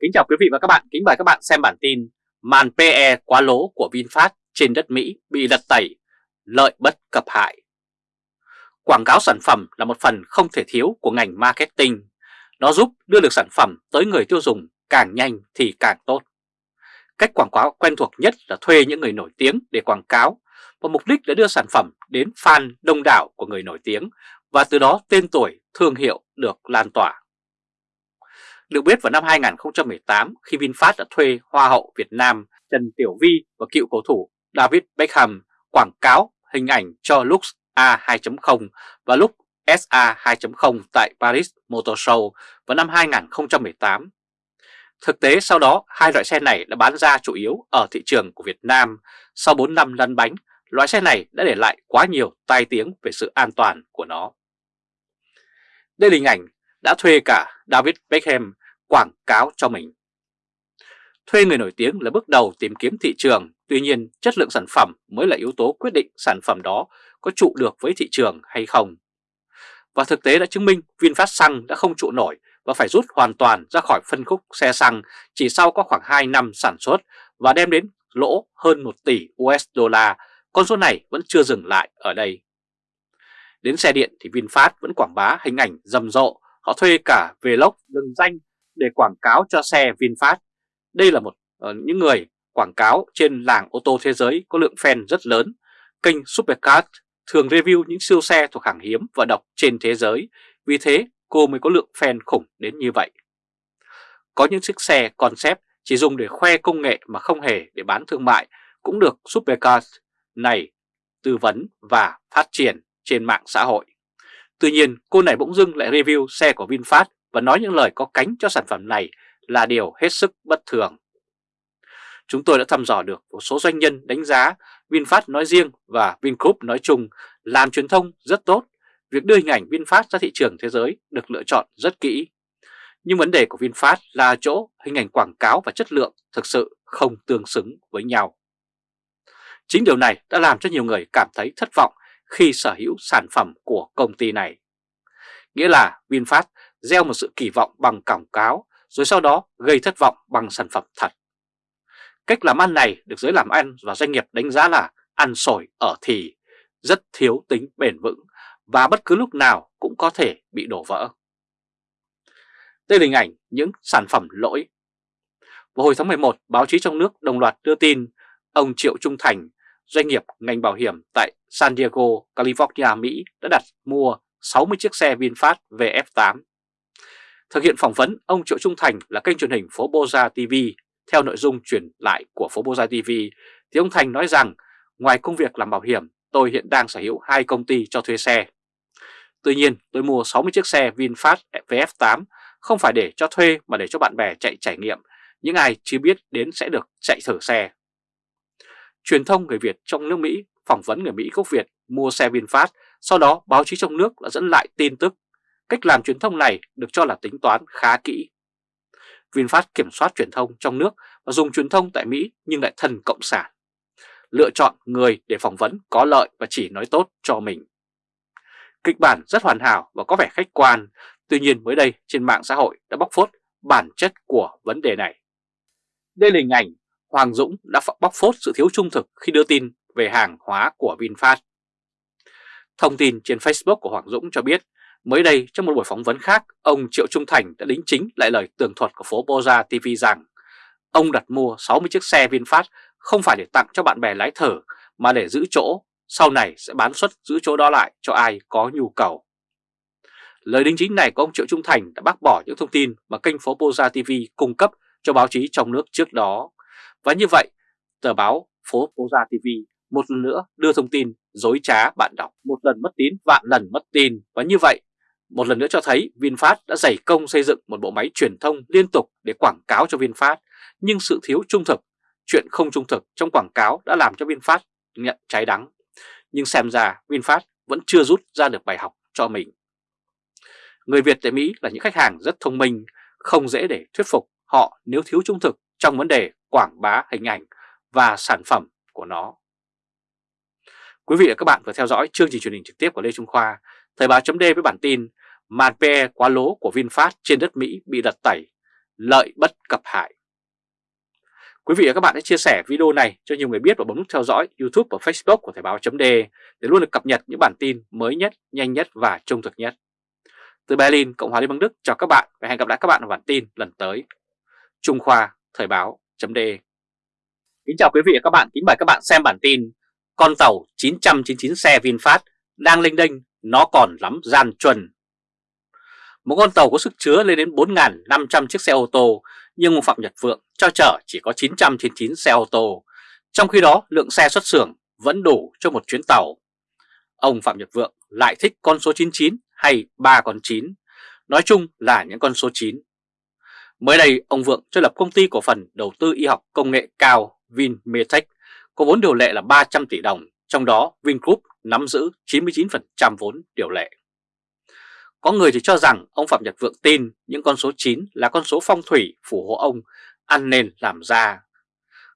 Kính chào quý vị và các bạn, kính mời các bạn xem bản tin Màn PE quá lố của VinFast trên đất Mỹ bị lật tẩy, lợi bất cập hại. Quảng cáo sản phẩm là một phần không thể thiếu của ngành marketing. Nó giúp đưa được sản phẩm tới người tiêu dùng càng nhanh thì càng tốt. Cách quảng cáo quen thuộc nhất là thuê những người nổi tiếng để quảng cáo và mục đích là đưa sản phẩm đến fan đông đảo của người nổi tiếng và từ đó tên tuổi, thương hiệu được lan tỏa. Được biết vào năm 2018 khi VinFast đã thuê Hoa hậu Việt Nam Trần Tiểu Vi và cựu cầu thủ David Beckham quảng cáo hình ảnh cho Lux A2.0 và Lux SA 2.0 tại Paris Motor Show vào năm 2018. Thực tế sau đó hai loại xe này đã bán ra chủ yếu ở thị trường của Việt Nam. Sau 4 năm lăn bánh, loại xe này đã để lại quá nhiều tai tiếng về sự an toàn của nó. Đây là hình ảnh đã thuê cả David Beckham quảng cáo cho mình. Thuê người nổi tiếng là bước đầu tìm kiếm thị trường, tuy nhiên chất lượng sản phẩm mới là yếu tố quyết định sản phẩm đó có trụ được với thị trường hay không. Và thực tế đã chứng minh VinFast Xăng đã không trụ nổi và phải rút hoàn toàn ra khỏi phân khúc xe xăng chỉ sau có khoảng 2 năm sản xuất và đem đến lỗ hơn 1 tỷ USD. Con số này vẫn chưa dừng lại ở đây. Đến xe điện thì VinFast vẫn quảng bá hình ảnh rầm rộ, họ thuê cả Vlog lừng danh để quảng cáo cho xe VinFast. Đây là một uh, những người quảng cáo trên làng ô tô thế giới có lượng fan rất lớn. Kênh Supercars thường review những siêu xe thuộc hàng hiếm và độc trên thế giới, vì thế cô mới có lượng fan khủng đến như vậy. Có những chiếc xe concept chỉ dùng để khoe công nghệ mà không hề để bán thương mại cũng được Supercars này tư vấn và phát triển trên mạng xã hội. Tuy nhiên, cô này bỗng dưng lại review xe của VinFast và nói những lời có cánh cho sản phẩm này là điều hết sức bất thường. Chúng tôi đã thăm dò được một số doanh nhân đánh giá VinFast nói riêng và Vingroup nói chung làm truyền thông rất tốt. Việc đưa hình ảnh VinFast ra thị trường thế giới được lựa chọn rất kỹ. Nhưng vấn đề của VinFast là chỗ hình ảnh quảng cáo và chất lượng thực sự không tương xứng với nhau. Chính điều này đã làm cho nhiều người cảm thấy thất vọng khi sở hữu sản phẩm của công ty này. Nghĩa là VinFast gieo một sự kỳ vọng bằng quảng cáo rồi sau đó gây thất vọng bằng sản phẩm thật. Cách làm ăn này được giới làm ăn và doanh nghiệp đánh giá là ăn sổi ở thì, rất thiếu tính bền vững và bất cứ lúc nào cũng có thể bị đổ vỡ. Đây là hình ảnh những sản phẩm lỗi. Vào hồi tháng 11, báo chí trong nước đồng loạt đưa tin ông Triệu Trung Thành, doanh nghiệp ngành bảo hiểm tại San Diego, California, Mỹ đã đặt mua 60 chiếc xe VinFast VF8. Thực hiện phỏng vấn, ông Triệu Trung Thành là kênh truyền hình Phố Boza TV. Theo nội dung truyền lại của Phố Boza TV, thì ông Thành nói rằng ngoài công việc làm bảo hiểm, tôi hiện đang sở hữu hai công ty cho thuê xe. Tuy nhiên, tôi mua 60 chiếc xe VinFast VF8 không phải để cho thuê mà để cho bạn bè chạy trải nghiệm, những ai chưa biết đến sẽ được chạy thử xe. Truyền thông người Việt trong nước Mỹ phỏng vấn người Mỹ gốc Việt mua xe VinFast, sau đó báo chí trong nước đã dẫn lại tin tức. Cách làm truyền thông này được cho là tính toán khá kỹ. VinFast kiểm soát truyền thông trong nước và dùng truyền thông tại Mỹ nhưng lại thần cộng sản. Lựa chọn người để phỏng vấn có lợi và chỉ nói tốt cho mình. Kịch bản rất hoàn hảo và có vẻ khách quan, tuy nhiên mới đây trên mạng xã hội đã bóc phốt bản chất của vấn đề này. Đây là hình ảnh Hoàng Dũng đã bóc phốt sự thiếu trung thực khi đưa tin về hàng hóa của VinFast. Thông tin trên Facebook của Hoàng Dũng cho biết, mới đây trong một buổi phỏng vấn khác, ông Triệu Trung Thành đã đính chính lại lời tường thuật của phố Boza TV rằng ông đặt mua 60 chiếc xe VinFast không phải để tặng cho bạn bè lái thở mà để giữ chỗ, sau này sẽ bán suất giữ chỗ đó lại cho ai có nhu cầu. Lời đính chính này của ông Triệu Trung Thành đã bác bỏ những thông tin mà kênh phố Boza TV cung cấp cho báo chí trong nước trước đó. Và như vậy, tờ báo phố Boza TV một lần nữa đưa thông tin dối trá bạn đọc, một lần mất tín vạn lần mất tin và như vậy một lần nữa cho thấy VinFast đã dày công xây dựng một bộ máy truyền thông liên tục để quảng cáo cho VinFast nhưng sự thiếu trung thực, chuyện không trung thực trong quảng cáo đã làm cho VinFast nhận trái đắng. Nhưng xem ra VinFast vẫn chưa rút ra được bài học cho mình. Người Việt tại Mỹ là những khách hàng rất thông minh, không dễ để thuyết phục họ nếu thiếu trung thực trong vấn đề quảng bá hình ảnh và sản phẩm của nó. Quý vị và các bạn vừa theo dõi chương trình truyền hình trực tiếp của Lê Trung Khoa, Thời báo chấm với bản tin Màn PE quá lố của VinFast trên đất Mỹ bị đặt tẩy, lợi bất cập hại. Quý vị và các bạn hãy chia sẻ video này cho nhiều người biết và bấm nút theo dõi YouTube và Facebook của Thời báo.de để luôn được cập nhật những bản tin mới nhất, nhanh nhất và trung thực nhất. Từ Berlin, Cộng hòa Liên bang Đức chào các bạn và hẹn gặp lại các bạn ở bản tin lần tới. Trung Khoa, Thời báo.de Kính chào quý vị và các bạn, kính mời các bạn xem bản tin Con tàu 999 xe VinFast đang linh đênh, nó còn lắm gian chuẩn. Một con tàu có sức chứa lên đến 4.500 chiếc xe ô tô, nhưng ông Phạm Nhật Vượng cho chở chỉ có 999 xe ô tô. Trong khi đó, lượng xe xuất xưởng vẫn đủ cho một chuyến tàu. Ông Phạm Nhật Vượng lại thích con số 99 hay 3 con 9, nói chung là những con số 9. Mới đây, ông Vượng cho lập công ty cổ phần đầu tư y học công nghệ cao VinMetech có vốn điều lệ là 300 tỷ đồng, trong đó Vingroup nắm giữ 99% vốn điều lệ. Có người thì cho rằng ông Phạm Nhật Vượng tin những con số 9 là con số phong thủy phù hộ ông ăn nên làm ra.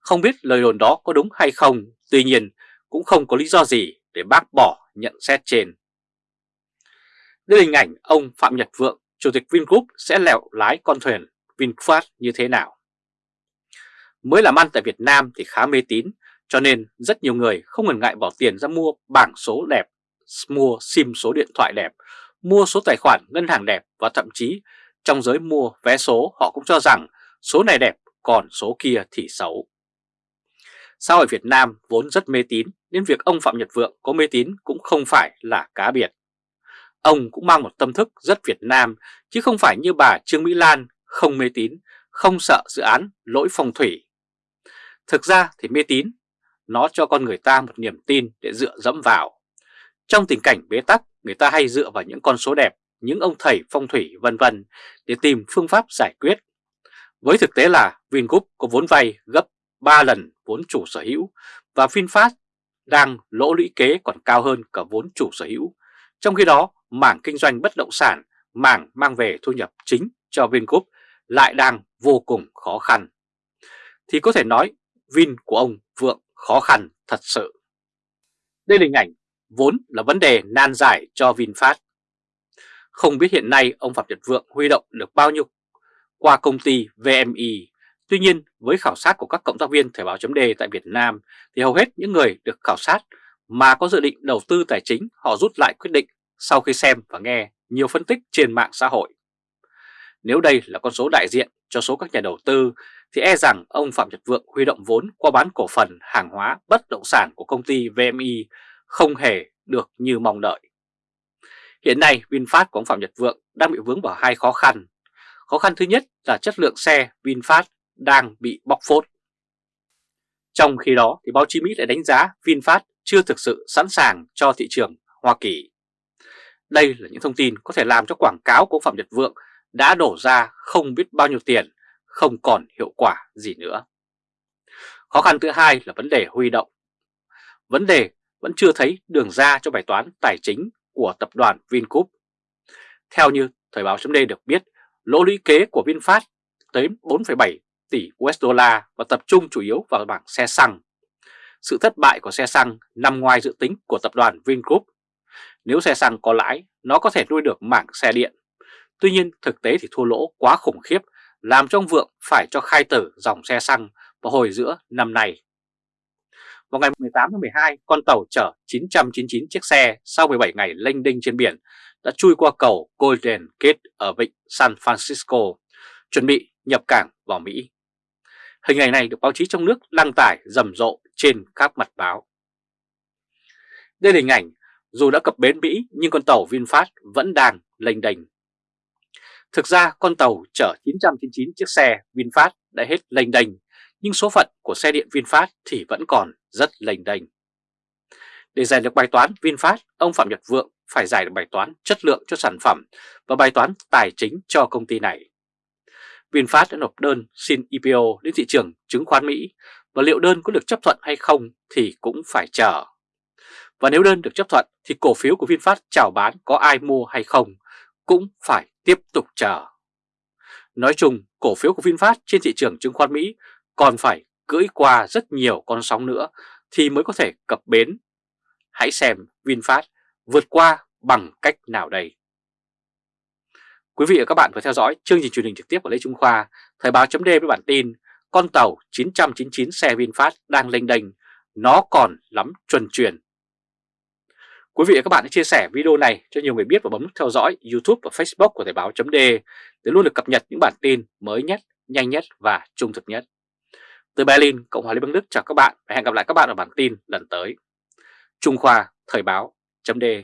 Không biết lời đồn đó có đúng hay không, tuy nhiên cũng không có lý do gì để bác bỏ nhận xét trên. Đây là hình ảnh ông Phạm Nhật Vượng, Chủ tịch Vingroup sẽ lẹo lái con thuyền VinFast như thế nào. Mới làm ăn tại Việt Nam thì khá mê tín, cho nên rất nhiều người không ngần ngại bỏ tiền ra mua bảng số đẹp, mua sim số điện thoại đẹp, mua số tài khoản ngân hàng đẹp và thậm chí trong giới mua vé số họ cũng cho rằng số này đẹp còn số kia thì xấu. Sao hội Việt Nam vốn rất mê tín nên việc ông Phạm Nhật Vượng có mê tín cũng không phải là cá biệt. Ông cũng mang một tâm thức rất Việt Nam chứ không phải như bà Trương Mỹ Lan không mê tín, không sợ dự án lỗi phong thủy. Thực ra thì mê tín, nó cho con người ta một niềm tin để dựa dẫm vào. Trong tình cảnh bế tắc, người ta hay dựa vào những con số đẹp, những ông thầy phong thủy vân vân để tìm phương pháp giải quyết. Với thực tế là Vingroup có vốn vay gấp 3 lần vốn chủ sở hữu và VinFast đang lỗ lũy kế còn cao hơn cả vốn chủ sở hữu. Trong khi đó, mảng kinh doanh bất động sản, mảng mang về thu nhập chính cho Vingroup lại đang vô cùng khó khăn. Thì có thể nói Vin của ông Vượng khó khăn thật sự. Đây là hình ảnh vốn là vấn đề nan giải cho VinFast. Không biết hiện nay ông Phạm Nhật Vượng huy động được bao nhiêu qua công ty VMI. Tuy nhiên, với khảo sát của các cộng tác viên Thời báo chấm tại Việt Nam, thì hầu hết những người được khảo sát mà có dự định đầu tư tài chính, họ rút lại quyết định sau khi xem và nghe nhiều phân tích trên mạng xã hội. Nếu đây là con số đại diện cho số các nhà đầu tư thì e rằng ông Phạm Nhật Vượng huy động vốn qua bán cổ phần hàng hóa bất động sản của công ty VMI không hề được như mong đợi. Hiện nay, VinFast của ông Phạm Nhật Vượng đang bị vướng vào hai khó khăn. Khó khăn thứ nhất là chất lượng xe VinFast đang bị bóc phốt. Trong khi đó thì báo chí Mỹ lại đánh giá VinFast chưa thực sự sẵn sàng cho thị trường Hoa Kỳ. Đây là những thông tin có thể làm cho quảng cáo của Phạm Nhật Vượng đã đổ ra không biết bao nhiêu tiền, không còn hiệu quả gì nữa. Khó khăn thứ hai là vấn đề huy động. Vấn đề vẫn chưa thấy đường ra cho bài toán tài chính của tập đoàn Vingroup. Theo như Thời báo chấm được biết, lỗ lũy kế của VinFast tới 4,7 tỷ USD và tập trung chủ yếu vào bảng xe xăng. Sự thất bại của xe xăng nằm ngoài dự tính của tập đoàn Vingroup. Nếu xe xăng có lãi, nó có thể nuôi được mảng xe điện. Tuy nhiên thực tế thì thua lỗ quá khủng khiếp, làm cho ông Vượng phải cho khai tử dòng xe xăng vào hồi giữa năm nay. Vào ngày 18 tháng 12, con tàu chở 999 chiếc xe sau 17 ngày lênh đinh trên biển đã chui qua cầu Golden Gate ở vịnh San Francisco, chuẩn bị nhập cảng vào Mỹ. Hình ảnh này được báo chí trong nước đăng tải rầm rộ trên các mặt báo. Đây là hình ảnh, dù đã cập bến Mỹ nhưng con tàu VinFast vẫn đang lênh đênh. Thực ra con tàu chở 999 chiếc xe VinFast đã hết lênh đênh nhưng số phận của xe điện VinFast thì vẫn còn rất lênh đênh. Để giải được bài toán VinFast, ông Phạm Nhật Vượng phải giải được bài toán chất lượng cho sản phẩm và bài toán tài chính cho công ty này. VinFast đã nộp đơn xin IPO đến thị trường chứng khoán Mỹ và liệu đơn có được chấp thuận hay không thì cũng phải chờ. Và nếu đơn được chấp thuận thì cổ phiếu của VinFast chào bán có ai mua hay không cũng phải tiếp tục chờ. Nói chung, cổ phiếu của VinFast trên thị trường chứng khoán Mỹ còn phải cưỡi qua rất nhiều con sóng nữa thì mới có thể cập bến. Hãy xem VinFast vượt qua bằng cách nào đây. Quý vị và các bạn vừa theo dõi chương trình truyền hình trực tiếp của Lê Trung Khoa, Thời báo chấm với bản tin Con tàu 999 xe VinFast đang lênh đênh, nó còn lắm chuẩn truyền. Quý vị và các bạn hãy chia sẻ video này cho nhiều người biết và bấm nút theo dõi YouTube và Facebook của Thời báo .de để luôn được cập nhật những bản tin mới nhất, nhanh nhất và trung thực nhất. Từ Berlin, Cộng hòa Liên bang Đức chào các bạn và hẹn gặp lại các bạn ở bản tin lần tới. Trung Khoa Thời báo .de.